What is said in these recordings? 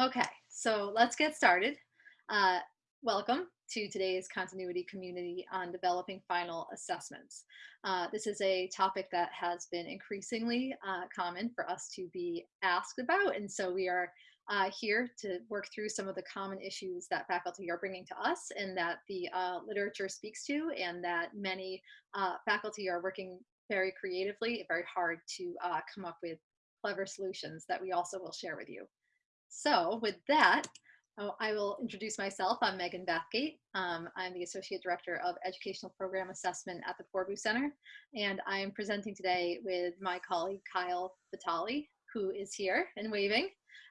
Okay, so let's get started. Uh, welcome to today's continuity community on developing final assessments. Uh, this is a topic that has been increasingly uh, common for us to be asked about, and so we are uh, here to work through some of the common issues that faculty are bringing to us and that the uh, literature speaks to, and that many uh, faculty are working very creatively, very hard to come up with clever solutions that we also will share with you. So with that, oh, I will introduce myself. I'm Megan Bathgate. Um, I'm the Associate Director of Educational Program Assessment at the Poorvu Center. And I am presenting today with my colleague, Kyle Vitale, who is here and waving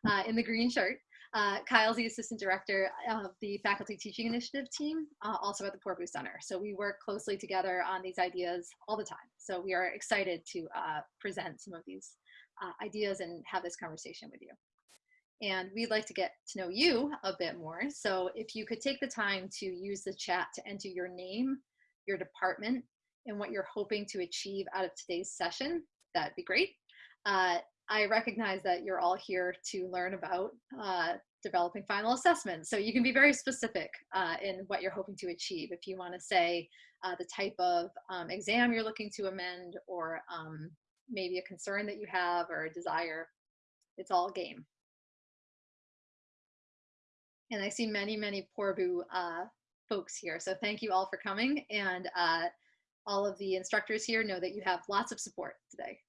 uh, in the green shirt. Uh, Kyle's the Assistant Director of the Faculty Teaching Initiative team, uh, also at the Poorvu Center. So we work closely together on these ideas all the time. So we are excited to uh, present some of these uh, ideas and have this conversation with you and we'd like to get to know you a bit more. So if you could take the time to use the chat to enter your name, your department, and what you're hoping to achieve out of today's session, that'd be great. Uh, I recognize that you're all here to learn about uh, developing final assessments. So you can be very specific uh, in what you're hoping to achieve. If you want to say uh, the type of um, exam you're looking to amend or um, maybe a concern that you have or a desire, it's all game and I see many, many Poorvu uh, folks here. So thank you all for coming. And uh, all of the instructors here know that you have lots of support today.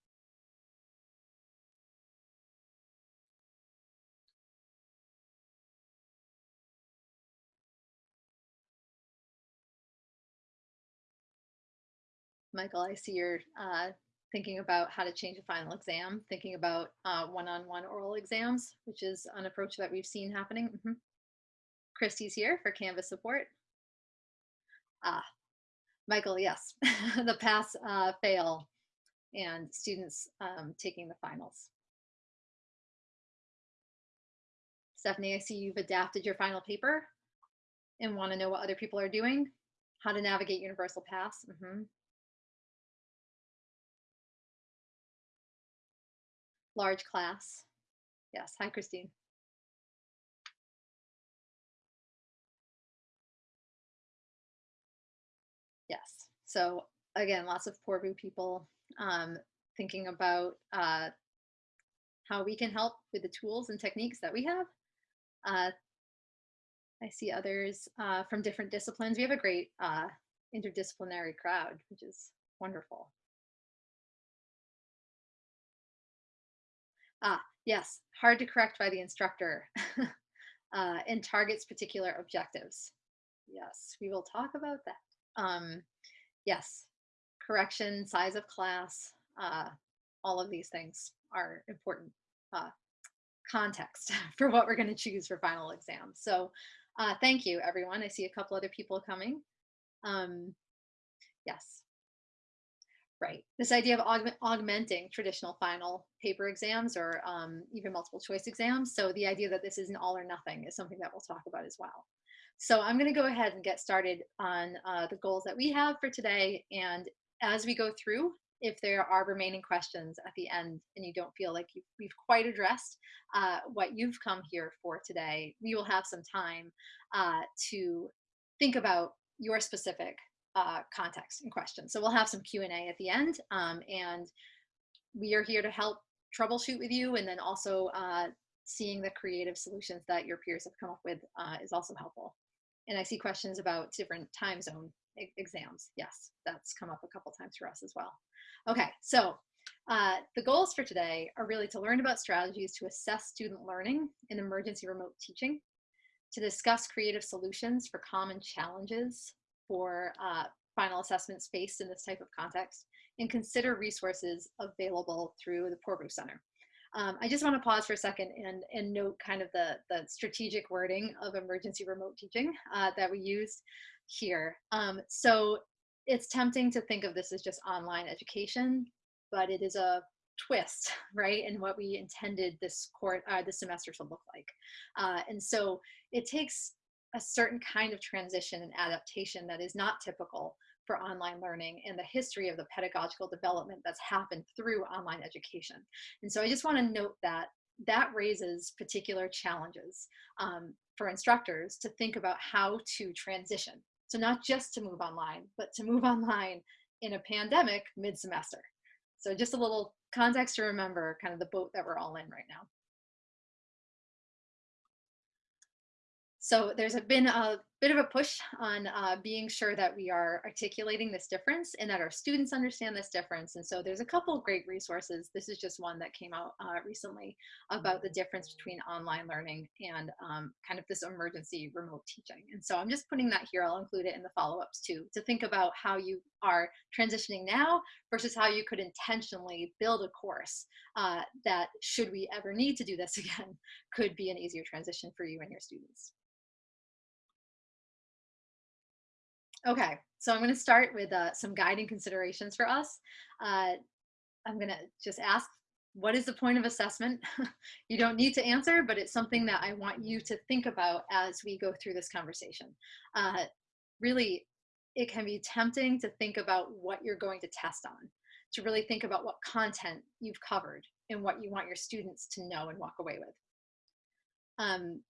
Michael, I see you're uh, thinking about how to change a final exam, thinking about uh, one-on-one -on -one oral exams, which is an approach that we've seen happening. Mm -hmm. Christy's here for Canvas support. Ah, Michael, yes, the pass uh, fail and students um, taking the finals. Stephanie, I see you've adapted your final paper and want to know what other people are doing, how to navigate Universal Pass. Mm -hmm. Large class. Yes, hi, Christine. So again, lots of Poorvu people um, thinking about uh, how we can help with the tools and techniques that we have. Uh, I see others uh, from different disciplines. We have a great uh, interdisciplinary crowd, which is wonderful. Ah, yes, hard to correct by the instructor uh, and targets particular objectives. Yes, we will talk about that um, yes, correction, size of class, uh, all of these things are important uh, context for what we're going to choose for final exams. So uh, thank you, everyone. I see a couple other people coming. Um, yes. Right. This idea of aug augmenting traditional final paper exams or um, even multiple choice exams. So the idea that this is an all or nothing is something that we'll talk about as well. So I'm going to go ahead and get started on uh, the goals that we have for today. And as we go through, if there are remaining questions at the end and you don't feel like we've quite addressed uh, what you've come here for today, we will have some time uh, to think about your specific uh, context and questions. So we'll have some Q&A at the end um, and we are here to help troubleshoot with you and then also uh, seeing the creative solutions that your peers have come up with uh, is also helpful. And I see questions about different time zone exams. Yes, that's come up a couple times for us as well. Okay, so uh, the goals for today are really to learn about strategies to assess student learning in emergency remote teaching, to discuss creative solutions for common challenges for uh, final assessments faced in this type of context, and consider resources available through the Poor Poorvu Center. Um, I just want to pause for a second and, and note kind of the, the strategic wording of emergency remote teaching uh, that we used here. Um, so it's tempting to think of this as just online education, but it is a twist, right, in what we intended this court, uh, this semester to look like. Uh, and so it takes a certain kind of transition and adaptation that is not typical for online learning and the history of the pedagogical development that's happened through online education. And so I just want to note that that raises particular challenges um, for instructors to think about how to transition. So not just to move online, but to move online in a pandemic mid-semester. So just a little context to remember kind of the boat that we're all in right now. So there's been a bit of a push on uh, being sure that we are articulating this difference and that our students understand this difference. And so there's a couple of great resources. This is just one that came out uh, recently about the difference between online learning and um, kind of this emergency remote teaching. And so I'm just putting that here. I'll include it in the follow-ups too, to think about how you are transitioning now versus how you could intentionally build a course uh, that should we ever need to do this again, could be an easier transition for you and your students. Okay, so I'm going to start with uh, some guiding considerations for us. Uh, I'm going to just ask, what is the point of assessment? you don't need to answer, but it's something that I want you to think about as we go through this conversation. Uh, really, it can be tempting to think about what you're going to test on, to really think about what content you've covered and what you want your students to know and walk away with. Um,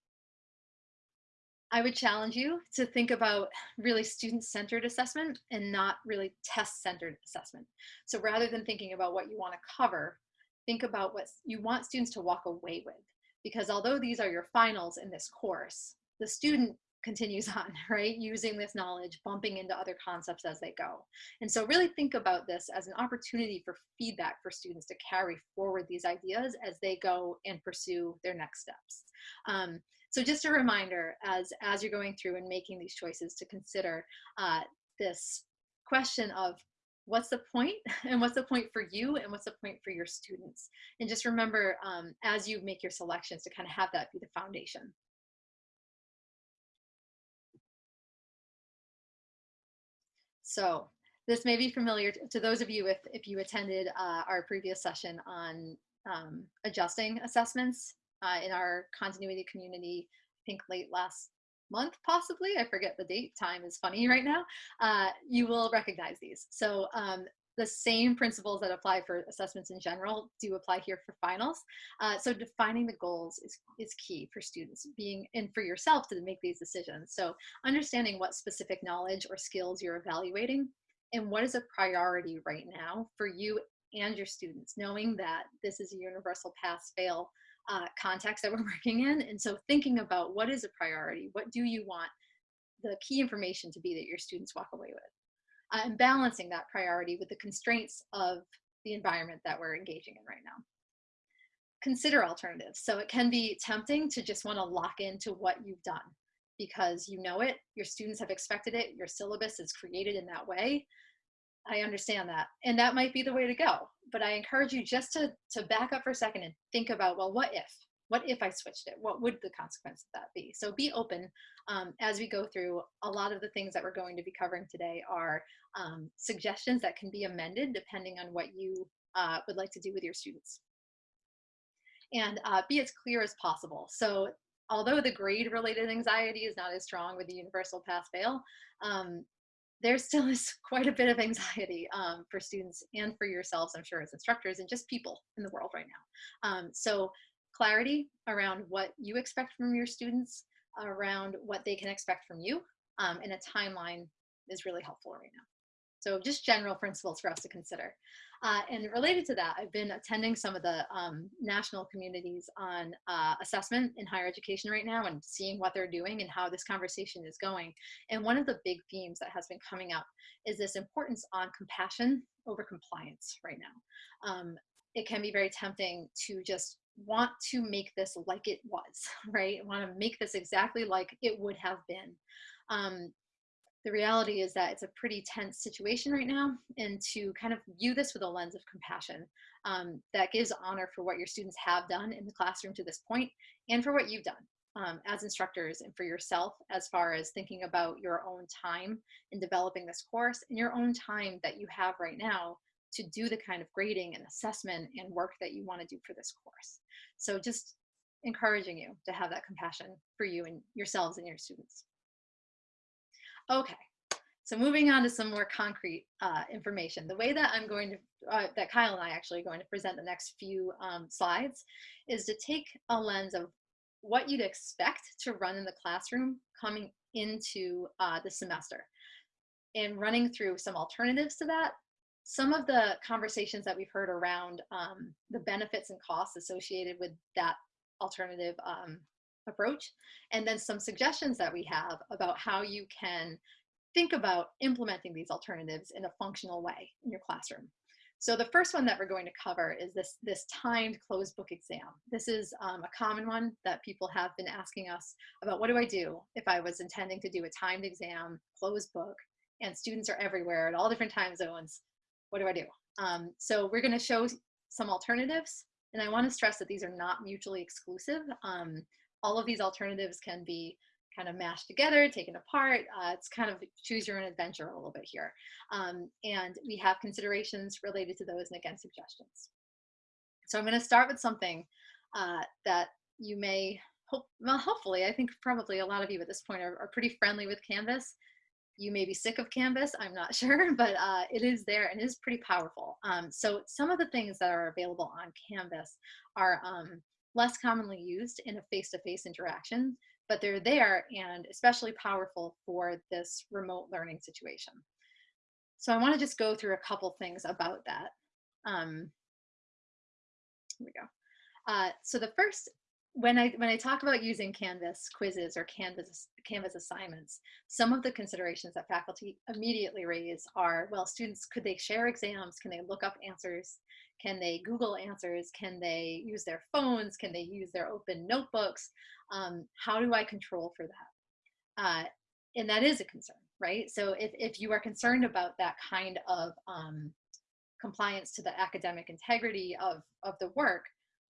I would challenge you to think about really student-centered assessment and not really test-centered assessment. So rather than thinking about what you want to cover, think about what you want students to walk away with. Because although these are your finals in this course, the student continues on, right? Using this knowledge, bumping into other concepts as they go. And so really think about this as an opportunity for feedback for students to carry forward these ideas as they go and pursue their next steps. Um, so just a reminder as, as you're going through and making these choices to consider uh, this question of what's the point and what's the point for you and what's the point for your students. And just remember um, as you make your selections to kind of have that be the foundation. So this may be familiar to, those of you if, if you attended uh, our previous session on um, adjusting assessments uh, in our continuity community, I think late last month, possibly, I forget the date, time is funny right now, uh, you will recognize these. So um, the same principles that apply for assessments in general do apply here for finals. Uh, so defining the goals is, is key for students being and for yourself to make these decisions. So understanding what specific knowledge or skills you're evaluating and what is a priority right now for you and your students, knowing that this is a universal pass fail uh, context that we're working in. And so thinking about what is a priority, what do you want the key information to be that your students walk away with, uh, and balancing that priority with the constraints of the environment that we're engaging in right now. Consider alternatives. So it can be tempting to just want to lock into what you've done because you know it, your students have expected it, your syllabus is created in that way. I understand that. And that might be the way to go. But I encourage you just to, to back up for a second and think about, well, what if? What if I switched it? What would the consequence of that be? So be open um, as we go through. A lot of the things that we're going to be covering today are um, suggestions that can be amended depending on what you uh, would like to do with your students. And uh, be as clear as possible. So although the grade related anxiety is not as strong with the universal pass fail, um, there still is quite a bit of anxiety um, for students and for yourselves, I'm sure, as instructors and just people in the world right now. Um, so clarity around what you expect from your students, around what they can expect from you, um, and a timeline is really helpful right now. So just general principles for us to consider. Uh, and related to that, I've been attending some of the um, national communities on uh, assessment in higher education right now and seeing what they're doing and how this conversation is going. And one of the big themes that has been coming up is this importance on compassion over compliance right now. Um, it can be very tempting to just want to make this like it was, right? Want to make this exactly like it would have been. Um, the reality is that it's a pretty tense situation right now and to kind of view this with a lens of compassion um, that gives honor for what your students have done in the classroom to this point and for what you've done um, as instructors and for yourself as far as thinking about your own time in developing this course and your own time that you have right now to do the kind of grading and assessment and work that you want to do for this course. So just encouraging you to have that compassion for you and yourselves and your students. Okay, So moving on to some more concrete uh, information. The way that I'm going to, uh, that Kyle and I actually are going to present the next few um, slides is to take a lens of what you'd expect to run in the classroom coming into uh, the semester and running through some alternatives to that. Some of the conversations that we've heard around um, the benefits and costs associated with that alternative um, approach, and then some suggestions that we have about how you can think about implementing these alternatives in a functional way in your classroom. So the first one that we're going to cover is this, this timed closed book exam. This is um, a common one that people have been asking us about what do I do if I was intending to do a timed exam, closed book, and students are everywhere at all different time zones. What do I do? Um, so we're gonna show some alternatives and I wanna stress that these are not mutually exclusive. Um, all of these alternatives can be kind of mashed together, taken apart. Uh, it's kind of choose your own adventure a little bit here. Um, and we have considerations related to those and again, suggestions. So I'm gonna start with something uh, that you may, hope, well, hopefully, I think probably a lot of you at this point are, are pretty friendly with Canvas. You may be sick of Canvas, I'm not sure, but uh, it is there and is pretty powerful. Um, so some of the things that are available on Canvas are um, less commonly used in a face-to-face -face interaction but they're there and especially powerful for this remote learning situation. So I want to just go through a couple things about that. Um, here we go. Uh, so the first, when I when I talk about using Canvas quizzes or Canvas Canvas assignments, some of the considerations that faculty immediately raise are, well, students could they share exams? Can they look up answers? Can they Google answers? Can they use their phones? Can they use their open notebooks? Um, how do I control for that? Uh, and that is a concern, right? So if, if you are concerned about that kind of um, compliance to the academic integrity of, of the work,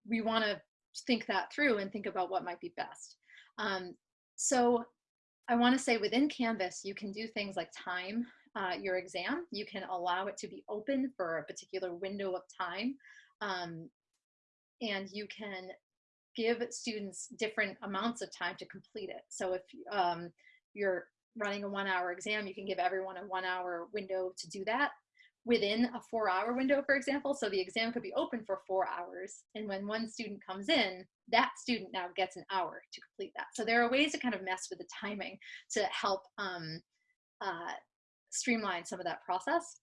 we want to think that through and think about what might be best. Um, so I want to say within Canvas, you can do things like time uh, your exam. You can allow it to be open for a particular window of time. Um, and you can give students different amounts of time to complete it. So if um, you're running a one hour exam, you can give everyone a one hour window to do that within a four hour window, for example. So the exam could be open for four hours. And when one student comes in, that student now gets an hour to complete that. So there are ways to kind of mess with the timing to help um, uh, streamline some of that process.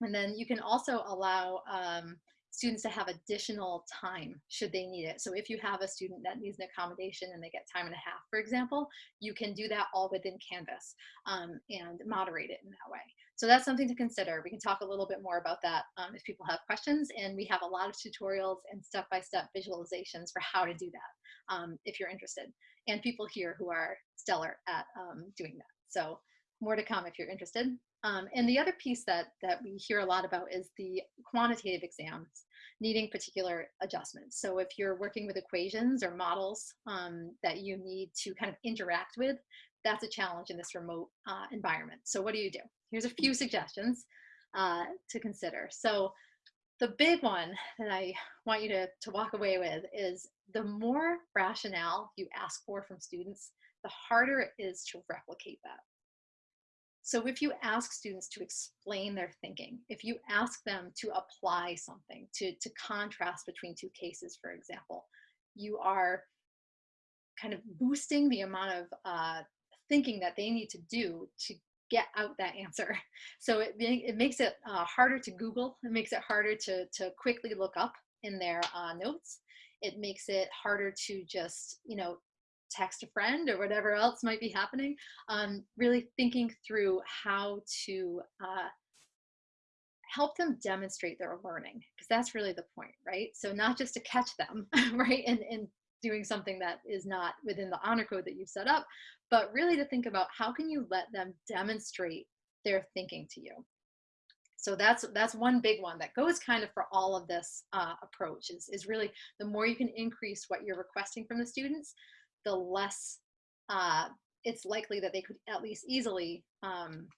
And then you can also allow um, students to have additional time should they need it. So if you have a student that needs an accommodation and they get time and a half, for example, you can do that all within Canvas um, and moderate it in that way. So that's something to consider. We can talk a little bit more about that um, if people have questions. And we have a lot of tutorials and step-by-step -step visualizations for how to do that um, if you're interested. And people here who are stellar at um, doing that. So more to come if you're interested. Um, and the other piece that, that we hear a lot about is the quantitative exams needing particular adjustments. So if you're working with equations or models um, that you need to kind of interact with, that's a challenge in this remote uh, environment. So what do you do? Here's a few suggestions uh, to consider. So the big one that I want you to, to walk away with is the more rationale you ask for from students, the harder it is to replicate that. So if you ask students to explain their thinking, if you ask them to apply something, to, to contrast between two cases, for example, you are kind of boosting the amount of uh, thinking that they need to do to get out that answer. So it, it makes it uh, harder to Google. It makes it harder to, to quickly look up in their uh, notes. It makes it harder to just, you know, text a friend or whatever else might be happening, um, really thinking through how to uh, help them demonstrate their learning, because that's really the point, right? So not just to catch them, right, and, and doing something that is not within the honor code that you've set up, but really to think about how can you let them demonstrate their thinking to you. So that's that's one big one that goes kind of for all of this uh, approach is, is really the more you can increase what you're requesting from the students, the less uh, it's likely that they could at least easily um,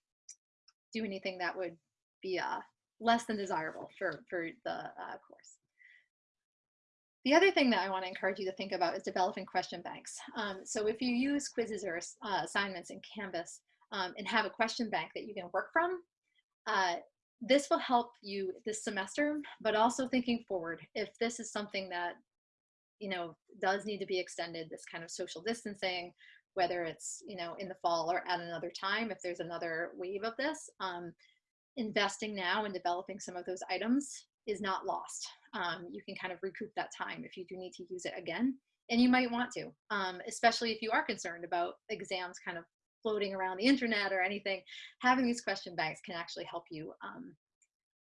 do anything that would be uh, less than desirable for, for the uh, course. The other thing that I want to encourage you to think about is developing question banks. Um, so if you use quizzes or uh, assignments in Canvas, um, and have a question bank that you can work from, uh, this will help you this semester, but also thinking forward, if this is something that, you know, does need to be extended, this kind of social distancing, whether it's, you know, in the fall or at another time, if there's another wave of this, um, investing now in developing some of those items is not lost. Um, you can kind of recoup that time if you do need to use it again. And you might want to, um, especially if you are concerned about exams kind of floating around the internet or anything, having these question banks can actually help you um,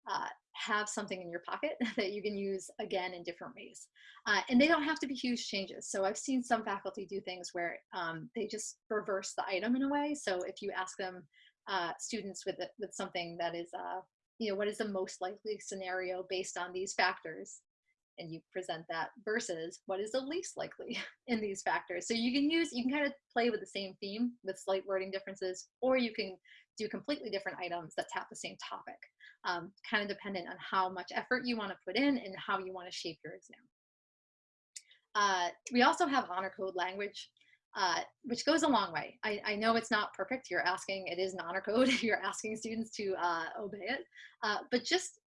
uh, have something in your pocket that you can use again in different ways. Uh, and they don't have to be huge changes. So I've seen some faculty do things where um, they just reverse the item in a way. So if you ask them, uh, students with, with something that is, uh, you know, what is the most likely scenario based on these factors? and you present that versus what is the least likely in these factors. So you can use, you can kind of play with the same theme with slight wording differences, or you can do completely different items that tap the same topic, um, kind of dependent on how much effort you want to put in and how you want to shape your exam. Uh, we also have honor code language, uh, which goes a long way. I, I, know it's not perfect. You're asking, it is an honor code. You're asking students to uh, obey it, uh, but just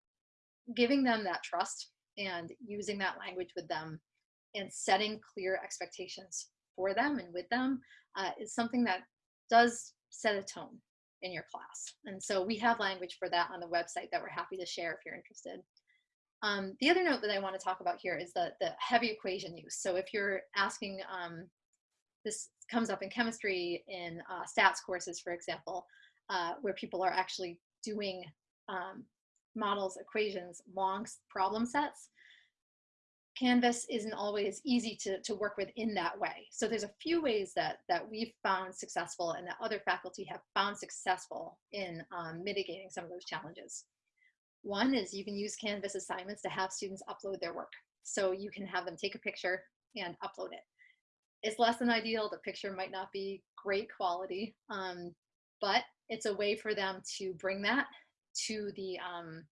giving them that trust and using that language with them and setting clear expectations for them and with them uh, is something that does set a tone in your class. And so we have language for that on the website that we're happy to share if you're interested. Um, the other note that I want to talk about here is the, the heavy equation use. So if you're asking, um, this comes up in chemistry in uh, stats courses, for example, uh, where people are actually doing um, models, equations, long problem sets, Canvas isn't always easy to, to work with in that way. So there's a few ways that, that we've found successful and that other faculty have found successful in um, mitigating some of those challenges. One is you can use Canvas assignments to have students upload their work. So you can have them take a picture and upload it. It's less than ideal. The picture might not be great quality, um, but it's a way for them to bring that to the um,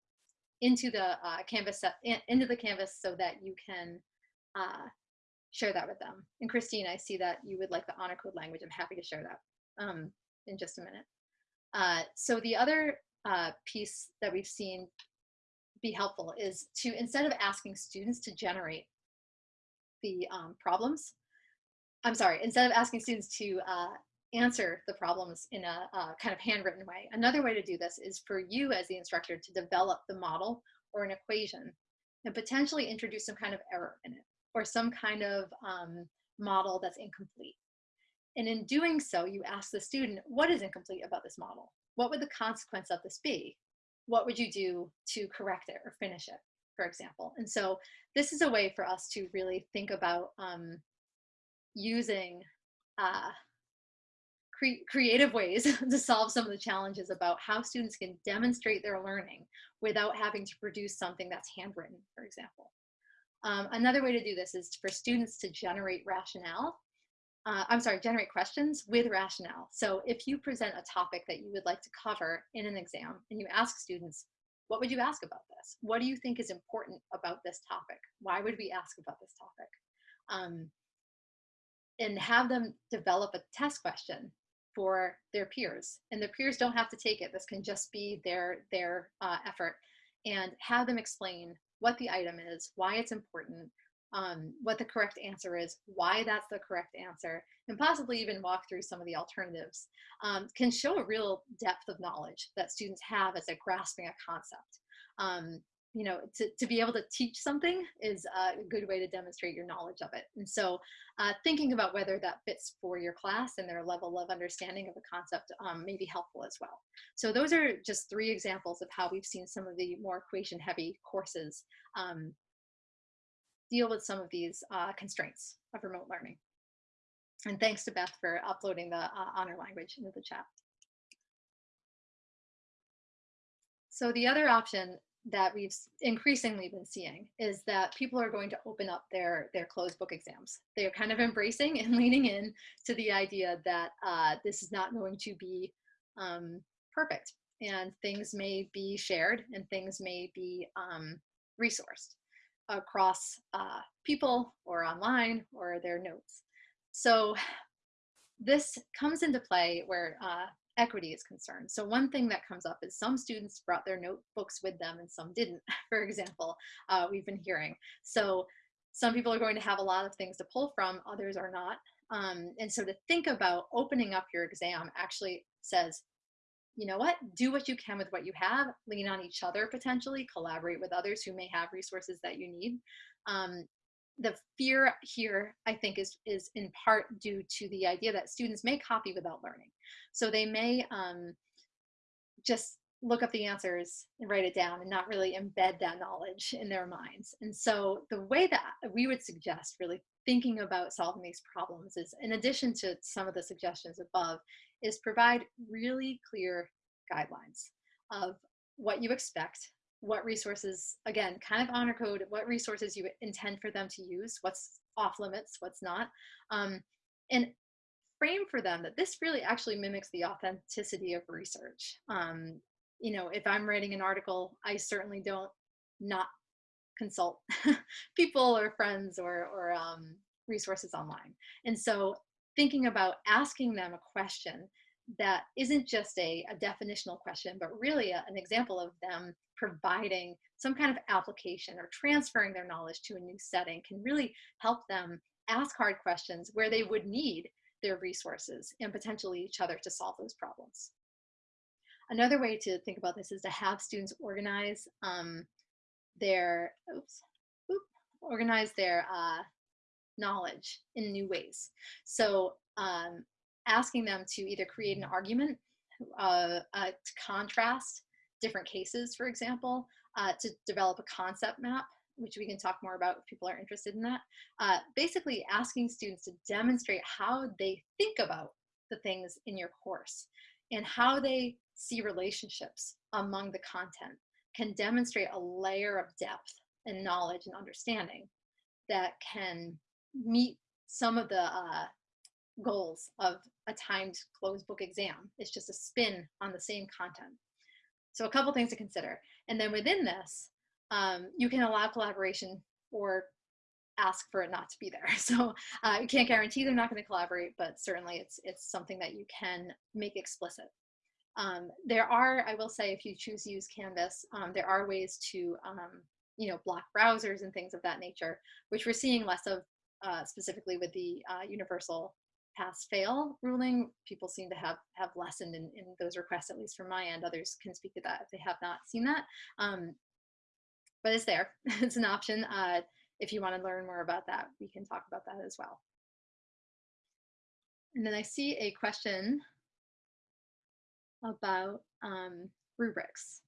into the uh, canvas into the canvas so that you can uh, share that with them. And Christine, I see that you would like the honor code language. I'm happy to share that um, in just a minute. Uh, so the other uh, piece that we've seen be helpful is to, instead of asking students to generate the um, problems, I'm sorry, instead of asking students to uh, answer the problems in a, a, kind of handwritten way. Another way to do this is for you as the instructor to develop the model or an equation and potentially introduce some kind of error in it or some kind of um, model that's incomplete. And in doing so, you ask the student, what is incomplete about this model? What would the consequence of this be? What would you do to correct it or finish it, for example? And so this is a way for us to really think about um, using uh, cre creative ways to solve some of the challenges about how students can demonstrate their learning without having to produce something that's handwritten, for example. Um, another way to do this is for students to generate rationale. Uh, I'm sorry, generate questions with rationale. So if you present a topic that you would like to cover in an exam and you ask students, what would you ask about this? What do you think is important about this topic? Why would we ask about this topic? Um, and have them develop a test question for their peers. And their peers don't have to take it. This can just be their their uh, effort. And have them explain what the item is why it's important um, what the correct answer is why that's the correct answer and possibly even walk through some of the alternatives um, can show a real depth of knowledge that students have as they're grasping a concept. Um, you know, to, to be able to teach something is a good way to demonstrate your knowledge of it. And so uh, thinking about whether that fits for your class and their level of understanding of the concept um, may be helpful as well. So those are just three examples of how we've seen some of the more equation heavy courses um, deal with some of these uh, constraints of remote learning. And thanks to Beth for uploading the uh, honor language into the chat. So the other option that we've increasingly been seeing is that people are going to open up their their closed book exams. They are kind of embracing and leaning in to the idea that uh, this is not going to be um, perfect and things may be shared and things may be um, resourced across uh, people or online or their notes. So this comes into play where uh, equity is concerned. So one thing that comes up is some students brought their notebooks with them and some didn't, for example, uh, we've been hearing. So some people are going to have a lot of things to pull from, others are not. Um, and so to think about opening up your exam actually says, you know what, do what you can with what you have, lean on each other potentially, collaborate with others who may have resources that you need. Um, the fear here, I think, is, is in part due to the idea that students may copy without learning. So they may um, just look up the answers and write it down and not really embed that knowledge in their minds. And so the way that we would suggest really thinking about solving these problems is, in addition to some of the suggestions above, is provide really clear guidelines of what you expect, what resources, again, kind of honor code, what resources you intend for them to use, what's off limits, what's not, um, and frame for them that this really actually mimics the authenticity of research. Um, you know, if I'm writing an article, I certainly don't not consult people or friends or, or um, resources online. And so thinking about asking them a question that isn't just a, a definitional question, but really a, an example of them providing some kind of application or transferring their knowledge to a new setting can really help them ask hard questions where they would need their resources and potentially each other to solve those problems. Another way to think about this is to have students organize um, their, oops, organize their uh, knowledge in new ways. So um, asking them to either create an argument uh, uh, to contrast different cases, for example, uh, to develop a concept map, which we can talk more about if people are interested in that. Uh, basically asking students to demonstrate how they think about the things in your course and how they see relationships among the content can demonstrate a layer of depth and knowledge and understanding that can meet some of the uh, goals of a timed closed book exam. It's just a spin on the same content. So a couple things to consider. And then within this, um, you can allow collaboration or ask for it not to be there. So uh, you can't guarantee they're not going to collaborate, but certainly it's, it's something that you can make explicit. Um, there are, I will say, if you choose to use Canvas, um, there are ways to, um, you know, block browsers and things of that nature, which we're seeing less of uh, specifically with the uh, universal pass fail ruling people seem to have have lessened in, in those requests at least from my end. Others can speak to that if they have not seen that. Um, but it's there. It's an option. Uh, if you want to learn more about that we can talk about that as well. And then I see a question about um, rubrics.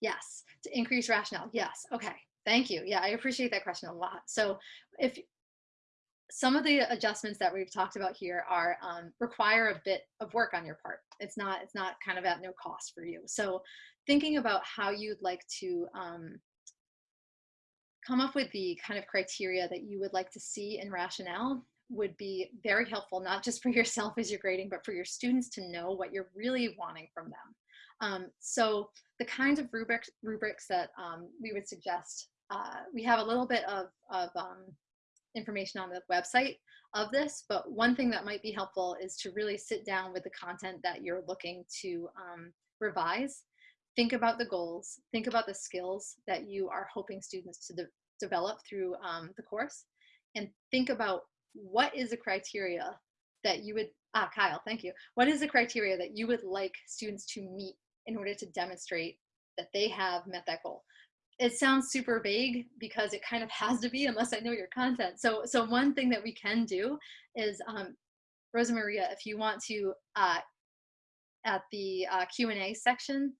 Yes to increase rationale. Yes okay. Thank you. Yeah I appreciate that question a lot. So if some of the adjustments that we've talked about here are um, require a bit of work on your part. It's not it's not kind of at no cost for you. So thinking about how you'd like to um, come up with the kind of criteria that you would like to see in rationale would be very helpful, not just for yourself as you're grading, but for your students to know what you're really wanting from them. Um, so the kinds of rubrics, rubrics that um, we would suggest, uh, we have a little bit of, of um, information on the website of this, but one thing that might be helpful is to really sit down with the content that you're looking to um, revise. Think about the goals, think about the skills that you are hoping students to de develop through um, the course, and think about what is the criteria that you would, ah, Kyle, thank you. What is the criteria that you would like students to meet in order to demonstrate that they have met that goal? It sounds super vague because it kind of has to be unless I know your content. So, so one thing that we can do is, um, Rosa Maria, if you want to, uh, at the uh, Q&A section,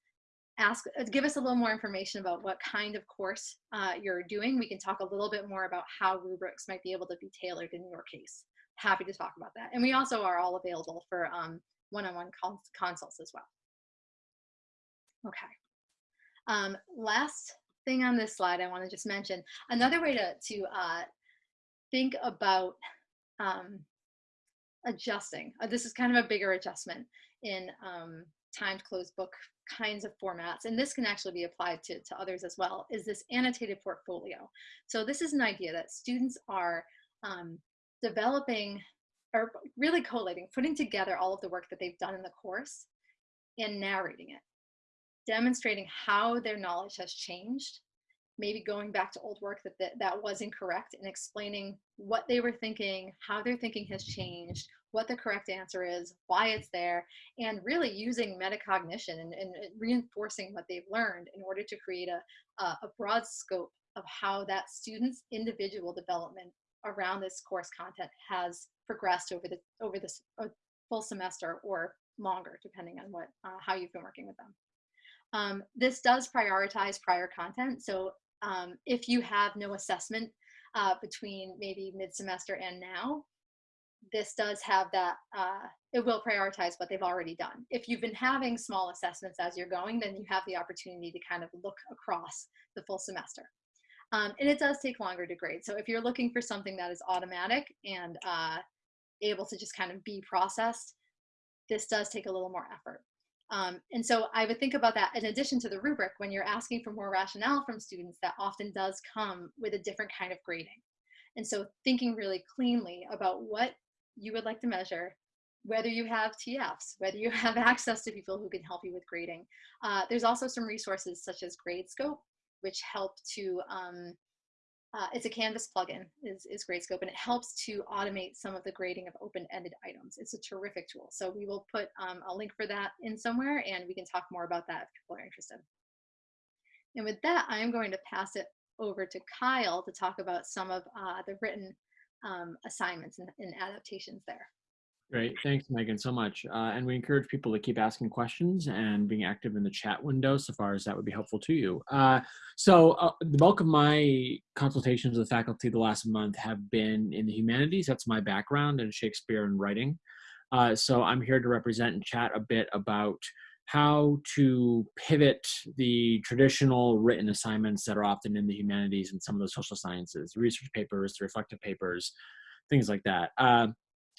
ask, uh, give us a little more information about what kind of course uh, you're doing. We can talk a little bit more about how rubrics might be able to be tailored in your case. Happy to talk about that. And we also are all available for um, one-on-one -on -one consults as well. Okay. Um, last thing on this slide I want to just mention. Another way to, to uh, think about um, adjusting, uh, this is kind of a bigger adjustment in um, timed closed book kinds of formats, and this can actually be applied to, to others as well, is this annotated portfolio. So this is an idea that students are um, developing or really collating, putting together all of the work that they've done in the course and narrating it, demonstrating how their knowledge has changed, maybe going back to old work that, that that was incorrect and explaining what they were thinking, how their thinking has changed, what the correct answer is, why it's there, and really using metacognition and, and reinforcing what they've learned in order to create a, a, broad scope of how that student's individual development around this course content has progressed over the over this full semester or longer, depending on what uh, how you've been working with them. Um, this does prioritize prior content. So um, if you have no assessment uh, between maybe mid-semester and now, this does have that, uh, it will prioritize what they've already done. If you've been having small assessments as you're going, then you have the opportunity to kind of look across the full semester. Um, and it does take longer to grade. So if you're looking for something that is automatic and uh, able to just kind of be processed, this does take a little more effort. Um, and so I would think about that in addition to the rubric, when you're asking for more rationale from students, that often does come with a different kind of grading. And so thinking really cleanly about what you would like to measure, whether you have TFs, whether you have access to people who can help you with grading. Uh, there's also some resources such as Gradescope, which help to, um, uh, it's a Canvas plugin, is, is Gradescope, and it helps to automate some of the grading of open-ended items. It's a terrific tool. So we will put um, a link for that in somewhere, and we can talk more about that if people are interested. And with that, I am going to pass it over to Kyle to talk about some of uh, the written um, assignments and, and, adaptations there. Great, thanks Megan so much. Uh, and we encourage people to keep asking questions and being active in the chat window so far as that would be helpful to you. Uh, so uh, the bulk of my consultations with faculty the last month have been in the humanities. That's my background in Shakespeare and writing. Uh, so I'm here to represent and chat a bit about how to pivot the traditional written assignments that are often in the humanities and some of the social sciences, research papers, reflective papers, things like that. Uh,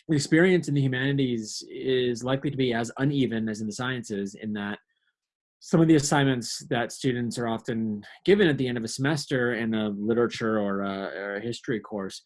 experience in the humanities is likely to be as uneven as in the sciences in that some of the assignments that students are often given at the end of a semester in a literature or a, or a history course,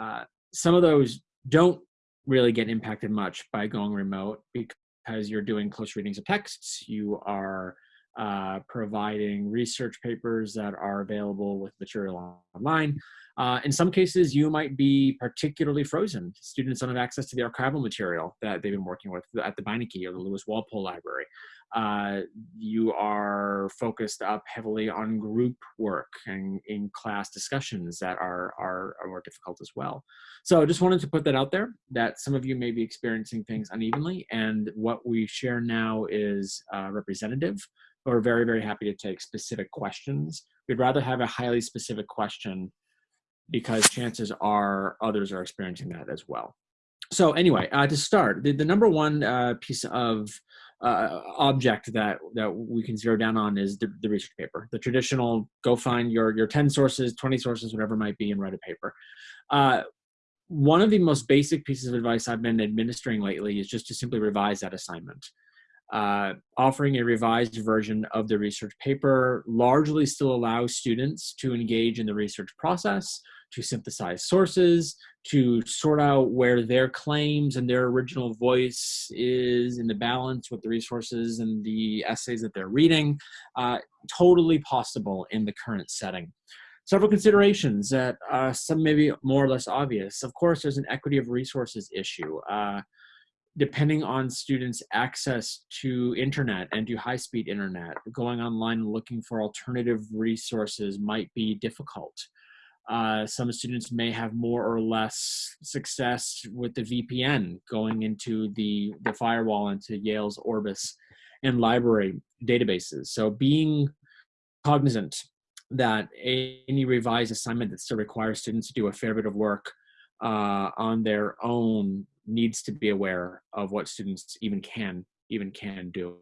uh, some of those don't really get impacted much by going remote because you're doing close readings of texts, you are uh, providing research papers that are available with material online. Uh, in some cases, you might be particularly frozen. Students don't have access to the archival material that they've been working with at the Beinecke or the Lewis Walpole Library. Uh, you are focused up heavily on group work and in class discussions that are, are, are more difficult as well. So I just wanted to put that out there that some of you may be experiencing things unevenly and what we share now is uh, representative. We're very, very happy to take specific questions. We'd rather have a highly specific question because chances are others are experiencing that as well. So anyway, uh, to start, the, the number one uh, piece of uh, object that, that we can zero down on is the, the research paper. The traditional, go find your, your 10 sources, 20 sources, whatever might be, and write a paper. Uh, one of the most basic pieces of advice I've been administering lately is just to simply revise that assignment. Uh, offering a revised version of the research paper largely still allows students to engage in the research process, to synthesize sources, to sort out where their claims and their original voice is in the balance with the resources and the essays that they're reading. Uh, totally possible in the current setting. Several considerations that uh, some may be more or less obvious. Of course, there's an equity of resources issue. Uh, depending on students' access to internet and to high-speed internet, going online and looking for alternative resources might be difficult. Uh, some students may have more or less success with the VPN going into the, the firewall into Yale's Orbis and library databases. So being cognizant that any revised assignment that still requires students to do a fair bit of work uh, on their own needs to be aware of what students even can even can do.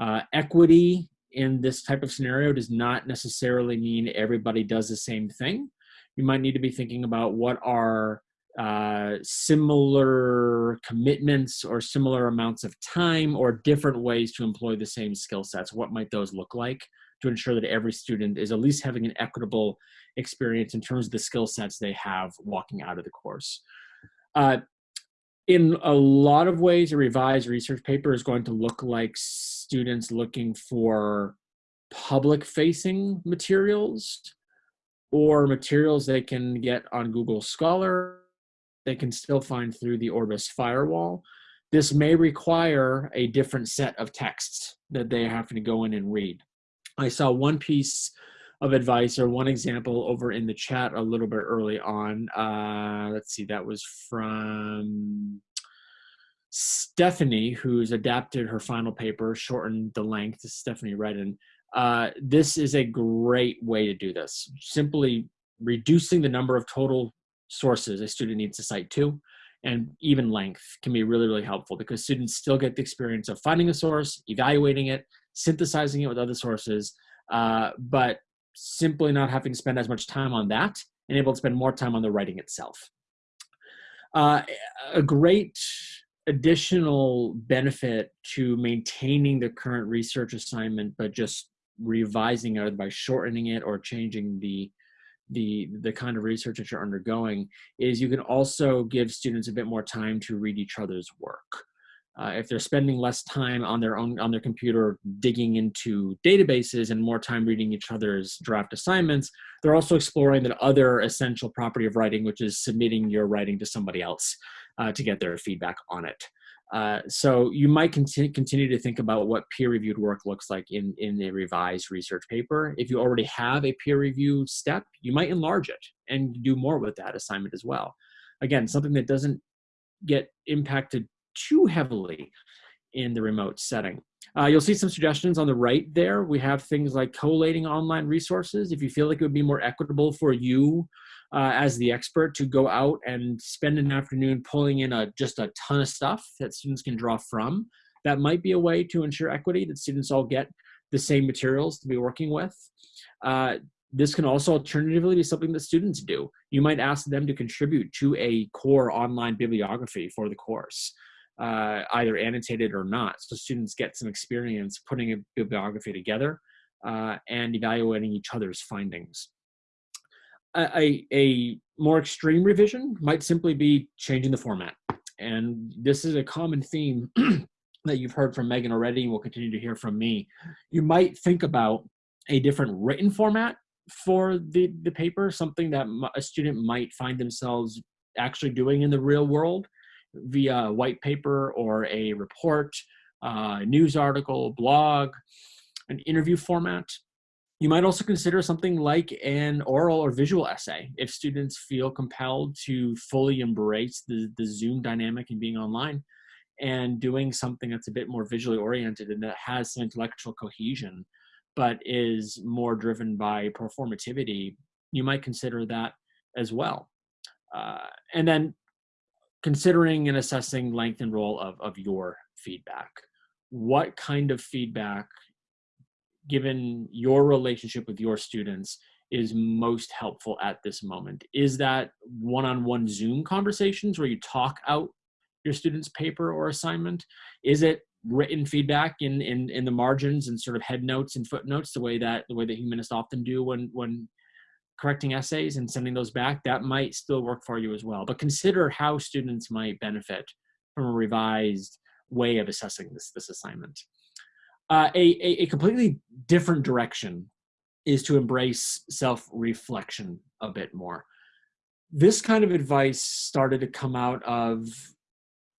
Uh, equity in this type of scenario does not necessarily mean everybody does the same thing you might need to be thinking about what are uh, similar commitments or similar amounts of time or different ways to employ the same skill sets. What might those look like to ensure that every student is at least having an equitable experience in terms of the skill sets they have walking out of the course. Uh, in a lot of ways, a revised research paper is going to look like students looking for public facing materials or materials they can get on Google Scholar, they can still find through the Orbis firewall. This may require a different set of texts that they have to go in and read. I saw one piece of advice or one example over in the chat a little bit early on. Uh, let's see, that was from Stephanie, who's adapted her final paper, shortened the length, Stephanie Redden. Uh, this is a great way to do this. Simply reducing the number of total sources a student needs to cite to and even length can be really, really helpful because students still get the experience of finding a source, evaluating it, synthesizing it with other sources, uh, but simply not having to spend as much time on that and able to spend more time on the writing itself. Uh, a great additional benefit to maintaining the current research assignment, but just revising it by shortening it or changing the the the kind of research that you're undergoing is you can also give students a bit more time to read each other's work. Uh, if they're spending less time on their own on their computer digging into databases and more time reading each other's draft assignments, they're also exploring that other essential property of writing, which is submitting your writing to somebody else uh, to get their feedback on it. Uh, so you might continue, continue to think about what peer-reviewed work looks like in, in a revised research paper. If you already have a peer review step, you might enlarge it and do more with that assignment as well. Again, something that doesn't get impacted too heavily in the remote setting. Uh, you'll see some suggestions on the right there. We have things like collating online resources. If you feel like it would be more equitable for you uh, as the expert to go out and spend an afternoon pulling in a, just a ton of stuff that students can draw from. That might be a way to ensure equity, that students all get the same materials to be working with. Uh, this can also alternatively be something that students do. You might ask them to contribute to a core online bibliography for the course, uh, either annotated or not, so students get some experience putting a bibliography together uh, and evaluating each other's findings a, a more extreme revision might simply be changing the format. And this is a common theme that you've heard from Megan already and will continue to hear from me. You might think about a different written format for the, the paper, something that a student might find themselves actually doing in the real world via a white paper or a report, news article, blog, an interview format. You might also consider something like an oral or visual essay if students feel compelled to fully embrace the, the Zoom dynamic and being online and doing something that's a bit more visually oriented and that has some intellectual cohesion but is more driven by performativity, you might consider that as well. Uh, and then considering and assessing length and role of, of your feedback. What kind of feedback given your relationship with your students is most helpful at this moment? Is that one-on-one Zoom conversations where you talk out your student's paper or assignment? Is it written feedback in, in, in the margins and sort of head notes and footnotes the way that the way that humanists often do when, when correcting essays and sending those back? That might still work for you as well. But consider how students might benefit from a revised way of assessing this, this assignment. Uh, a, a, a completely different direction is to embrace self-reflection a bit more. This kind of advice started to come out of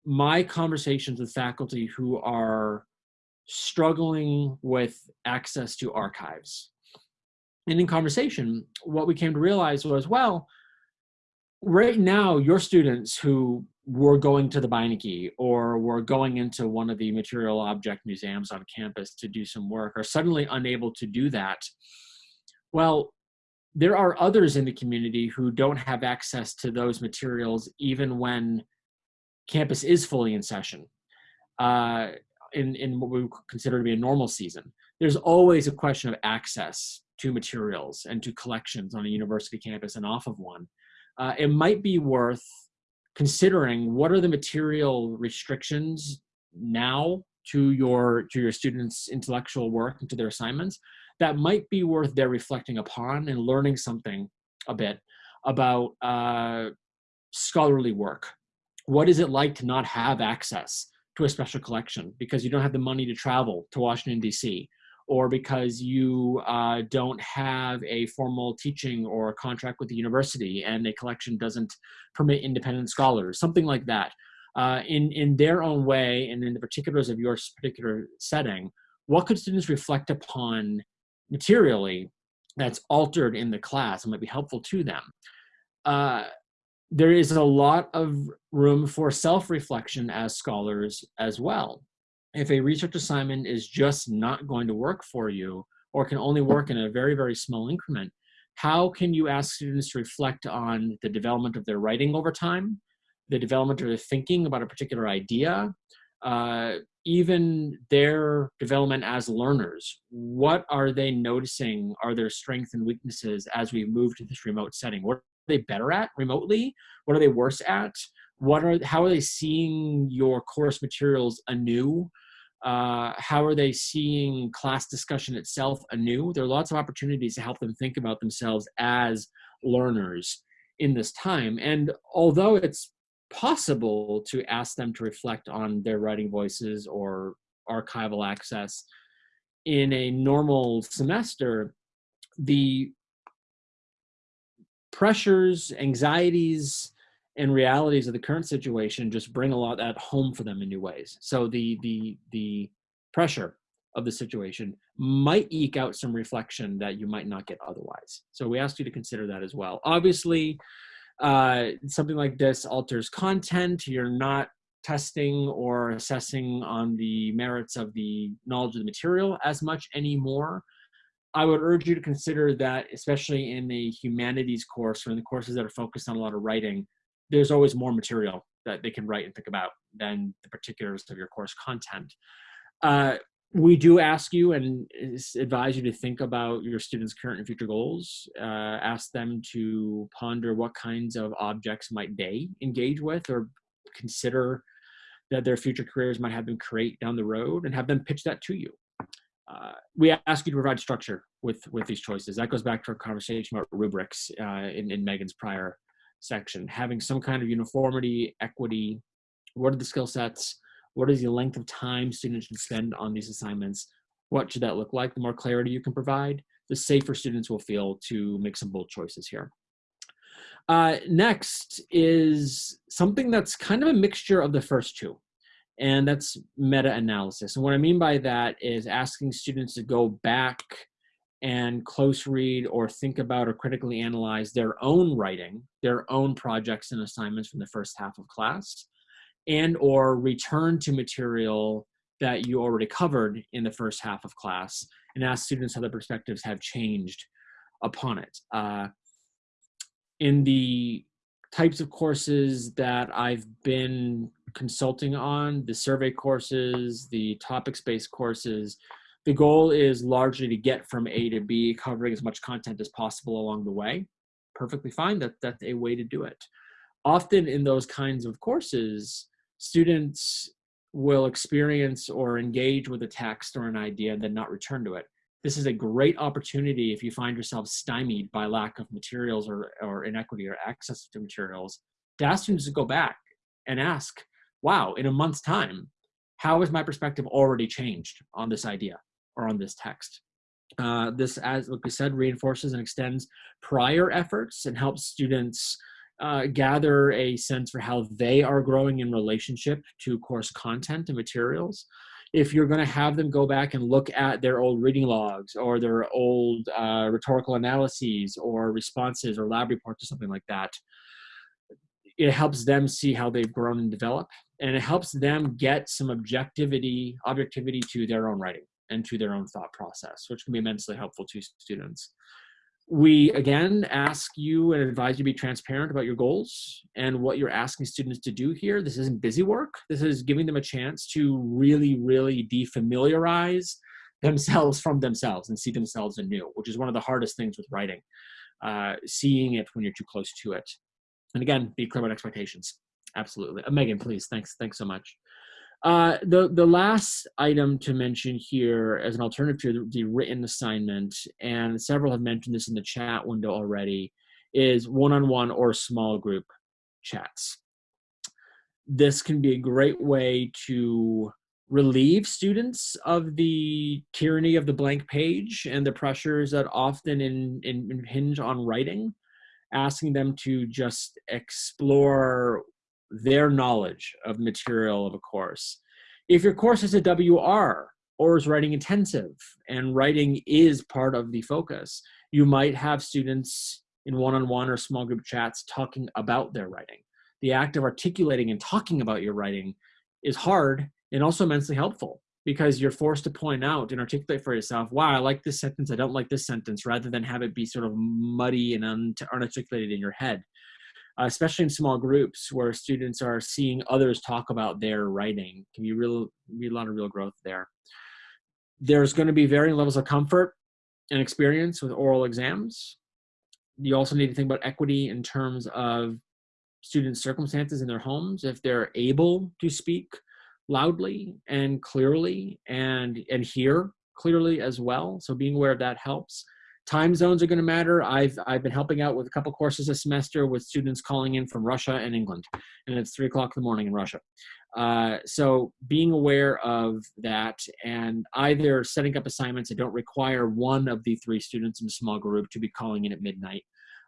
my conversations with faculty who are struggling with access to archives. And in conversation, what we came to realize was, well, right now, your students who were going to the Beinecke or were going into one of the material object museums on campus to do some work are suddenly unable to do that, well, there are others in the community who don't have access to those materials even when campus is fully in session uh, in, in what we consider to be a normal season. There's always a question of access to materials and to collections on a university campus and off of one. Uh, it might be worth considering what are the material restrictions now to your to your students intellectual work and to their assignments that might be worth their reflecting upon and learning something a bit about uh, scholarly work what is it like to not have access to a special collection because you don't have the money to travel to Washington, D.C., or because you uh, don't have a formal teaching or a contract with the university and a collection doesn't permit independent scholars, something like that. Uh, in, in their own way and in the particulars of your particular setting, what could students reflect upon materially that's altered in the class and might be helpful to them? Uh, there is a lot of room for self-reflection as scholars as well. If a research assignment is just not going to work for you or can only work in a very, very small increment, how can you ask students to reflect on the development of their writing over time, the development of their thinking about a particular idea, uh, even their development as learners. What are they noticing are their strengths and weaknesses as we move to this remote setting? What are they better at remotely? What are they worse at? What are how are they seeing your course materials anew? Uh, how are they seeing class discussion itself anew? There are lots of opportunities to help them think about themselves as learners in this time. And although it's possible to ask them to reflect on their writing voices or archival access in a normal semester, the pressures, anxieties, and realities of the current situation just bring a lot that home for them in new ways. So the the the pressure of the situation might eke out some reflection that you might not get otherwise. So we ask you to consider that as well. Obviously, uh, something like this alters content. You're not testing or assessing on the merits of the knowledge of the material as much anymore. I would urge you to consider that, especially in the humanities course or in the courses that are focused on a lot of writing, there's always more material that they can write and think about than the particulars of your course content. Uh, we do ask you and advise you to think about your students' current and future goals. Uh, ask them to ponder what kinds of objects might they engage with or consider that their future careers might have them create down the road and have them pitch that to you. Uh, we ask you to provide structure with with these choices. That goes back to our conversation about rubrics uh, in, in Megan's prior section. Having some kind of uniformity, equity, what are the skill sets? What is the length of time students should spend on these assignments? What should that look like? The more clarity you can provide, the safer students will feel to make some bold choices here. Uh, next is something that's kind of a mixture of the first two and that's meta-analysis. And what I mean by that is asking students to go back and close read or think about or critically analyze their own writing, their own projects and assignments from the first half of class, and or return to material that you already covered in the first half of class and ask students how their perspectives have changed upon it. Uh, in the types of courses that I've been consulting on, the survey courses, the topics-based courses. The goal is largely to get from A to B, covering as much content as possible along the way. Perfectly fine, that, that's a way to do it. Often in those kinds of courses, students will experience or engage with a text or an idea and then not return to it. This is a great opportunity if you find yourself stymied by lack of materials or, or inequity or access to materials to ask students to go back and ask, wow, in a month's time, how has my perspective already changed on this idea or on this text? Uh, this, as like we said, reinforces and extends prior efforts and helps students uh, gather a sense for how they are growing in relationship to course content and materials. If you're going to have them go back and look at their old reading logs or their old uh, rhetorical analyses or responses or lab reports or something like that, it helps them see how they've grown and developed and it helps them get some objectivity objectivity to their own writing and to their own thought process which can be immensely helpful to students we again ask you and advise you to be transparent about your goals and what you're asking students to do here this isn't busy work this is giving them a chance to really really defamiliarize themselves from themselves and see themselves anew which is one of the hardest things with writing uh, seeing it when you're too close to it and again, be clear about expectations. Absolutely. Uh, Megan, please. Thanks. Thanks so much. Uh, the, the last item to mention here as an alternative to the, written assignment, and several have mentioned this in the chat window already, is one-on-one -on -one or small group chats. this can be a great way to relieve students of the tyranny of the blank page and the pressures that often in, in, hinge on writing, asking them to just explore their knowledge of material of a course. If your course is a WR or is writing intensive and writing is part of the focus, you might have students in one-on-one -on -one or small group chats talking about their writing. The act of articulating and talking about your writing is hard and also immensely helpful because you're forced to point out and articulate for yourself, wow, I like this sentence, I don't like this sentence, rather than have it be sort of muddy and unarticulated in your head. Uh, especially in small groups where students are seeing others talk about their writing, can be real, be a lot of real growth there. There's going to be varying levels of comfort and experience with oral exams. You also need to think about equity in terms of student circumstances in their homes. If they're able to speak loudly and clearly and and hear clearly as well so being aware of that helps time zones are going to matter. I've i've been helping out with a couple courses this semester with students calling in from russia and england and it's three o'clock in the morning in russia. Uh, so being aware of that and either setting up assignments that don't require one of the three students in a small group to be calling in at midnight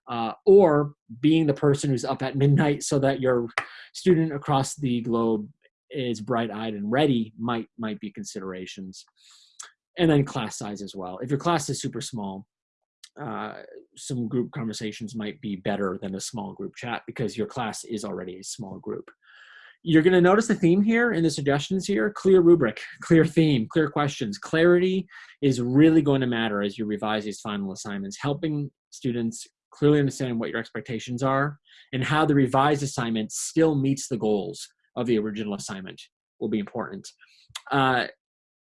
uh, or being the person who's up at midnight so that your student across the globe is bright-eyed and ready might might be considerations. And then class size as well. If your class is super small uh, some group conversations might be better than a small group chat because your class is already a small group you're going to notice the theme here in the suggestions here clear rubric clear theme clear questions clarity is really going to matter as you revise these final assignments helping students clearly understand what your expectations are and how the revised assignment still meets the goals of the original assignment will be important. Uh,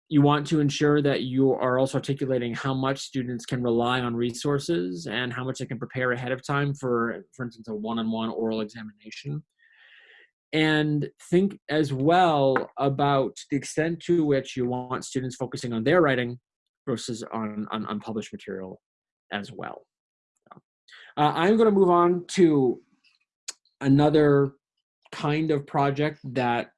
you want to ensure that you are also articulating how much students can rely on resources and how much they can prepare ahead of time for, for instance, a one-on-one -on -one oral examination. And think as well about the extent to which you want students focusing on their writing versus on, on, on published material as well. Uh, I'm going to move on to another kind of project that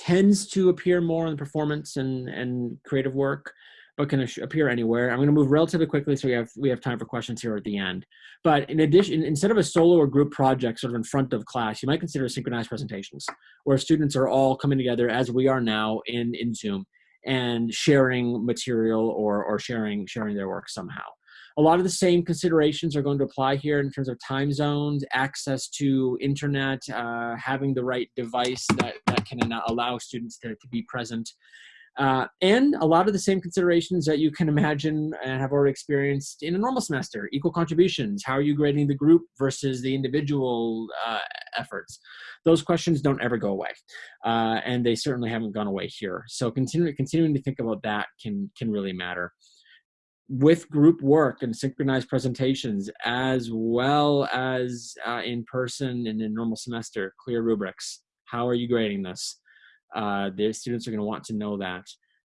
tends to appear more in performance and, and creative work, but can appear anywhere. I'm going to move relatively quickly so we have we have time for questions here at the end. But in addition, instead of a solo or group project sort of in front of class, you might consider synchronized presentations where students are all coming together as we are now in, in Zoom and sharing material or, or sharing, sharing their work somehow. A lot of the same considerations are going to apply here in terms of time zones, access to internet, uh, having the right device that, that can allow students to, to be present. Uh, and a lot of the same considerations that you can imagine and have already experienced in a normal semester. Equal contributions, how are you grading the group versus the individual uh, efforts? Those questions don't ever go away, uh, and they certainly haven't gone away here. So continue, continuing to think about that can, can really matter with group work and synchronized presentations as well as uh, in person and in normal semester clear rubrics. How are you grading this? Uh, the students are going to want to know that.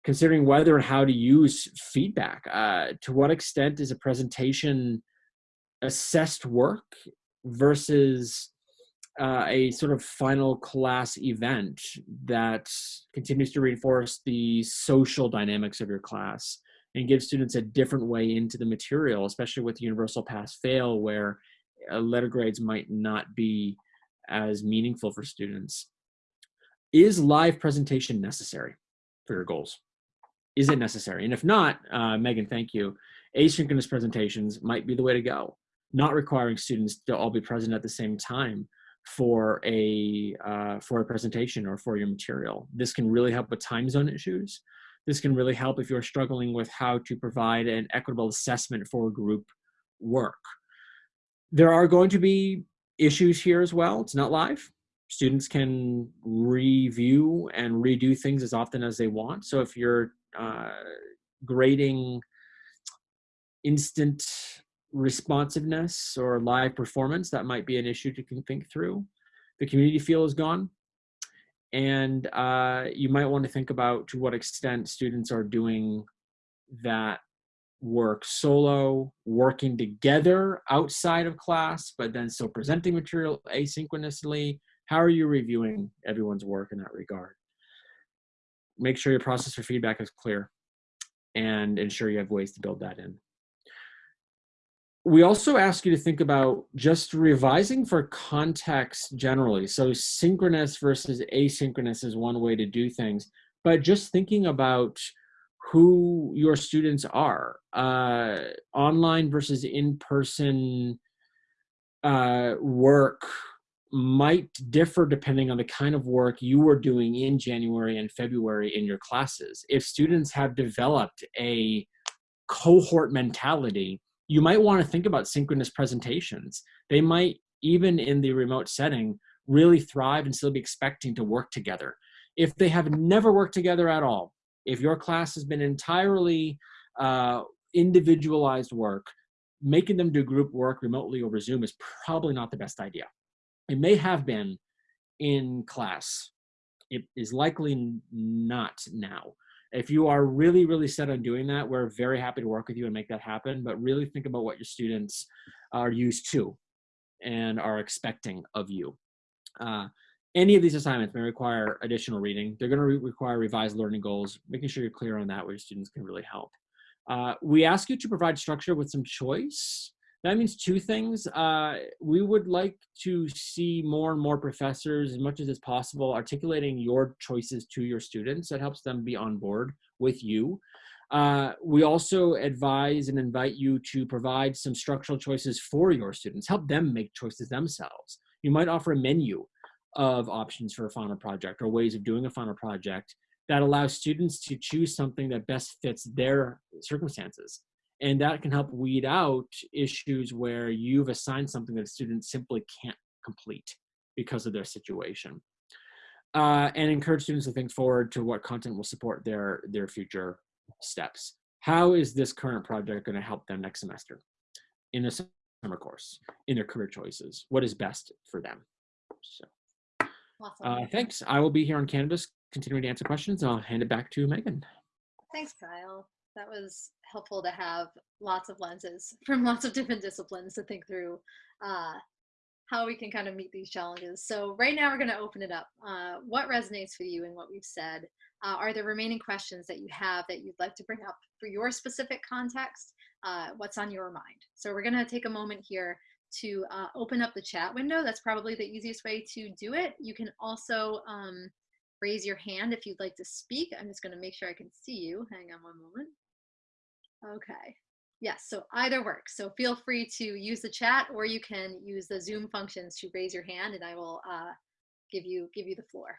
Considering whether and how to use feedback uh, to what extent is a presentation assessed work versus uh, a sort of final class event that continues to reinforce the social dynamics of your class and give students a different way into the material, especially with universal pass fail where uh, letter grades might not be as meaningful for students. Is live presentation necessary for your goals? Is it necessary? And if not, uh, Megan, thank you. Asynchronous presentations might be the way to go, not requiring students to all be present at the same time for a uh, for a presentation or for your material. This can really help with time zone issues this can really help if you're struggling with how to provide an equitable assessment for group work. There are going to be issues here as well. It's not live. Students can review and redo things as often as they want. So if you're uh, grading instant responsiveness or live performance, that might be an issue to think through. The community feel is gone and uh, you might want to think about to what extent students are doing that work solo, working together outside of class, but then still presenting material asynchronously, How are you reviewing everyone's work in that regard? Make sure your process for feedback is clear and ensure you have ways to build that in. We also ask you to think about just revising for context generally. So synchronous versus asynchronous is one way to do things, but just thinking about who your students are, uh, online versus in-person uh, work might differ depending on the kind of work you were doing in January and February in your classes. If students have developed a cohort mentality, you might want to think about synchronous presentations. They might, even in the remote setting, really thrive and still be expecting to work together. If they have never worked together at all, if your class has been entirely uh, individualized work, making them do group work remotely over Zoom is probably not the best idea. It may have been in class. It is likely not now. If you are really, really set on doing that, we're very happy to work with you and make that happen, but really think about what your students are used to and are expecting of you. Uh, any of these assignments may require additional reading. They're going to re require revised learning goals, making sure you're clear on that where your students can really help. Uh, we ask you to provide structure with some choice. That means two things. Uh, we would like to see more and more professors, as much as it's possible, articulating your choices to your students. That helps them be on board with you. Uh, we also advise and invite you to provide some structural choices for your students. Help them make choices themselves. You might offer a menu of options for a final project or ways of doing a final project that allows students to choose something that best fits their circumstances. And that can help weed out issues where you've assigned something that a student simply can't complete because of their situation. Uh, and encourage students to think forward to what content will support their, their future steps. How is this current project going to help them next semester in the summer course, in their career choices? What is best for them? So. Awesome. Uh, thanks. I will be here on Canvas continuing to answer questions. I'll hand it back to Megan. Thanks, Kyle. That was helpful to have lots of lenses from lots of different disciplines to think through uh, how we can kind of meet these challenges. So right now we're going to open it up. Uh, what resonates with you in what we've said? Uh, are there remaining questions that you have that you'd like to bring up for your specific context? Uh, what's on your mind? So we're going to take a moment here to uh, open up the chat window. That's probably the easiest way to do it. You can also um, raise your hand if you'd like to speak. I'm just going to make sure I can see you. Hang on one moment. Okay. Yes, so either works. So feel free to use the chat or you can use the Zoom functions to raise your hand and I will uh, give you give you the floor.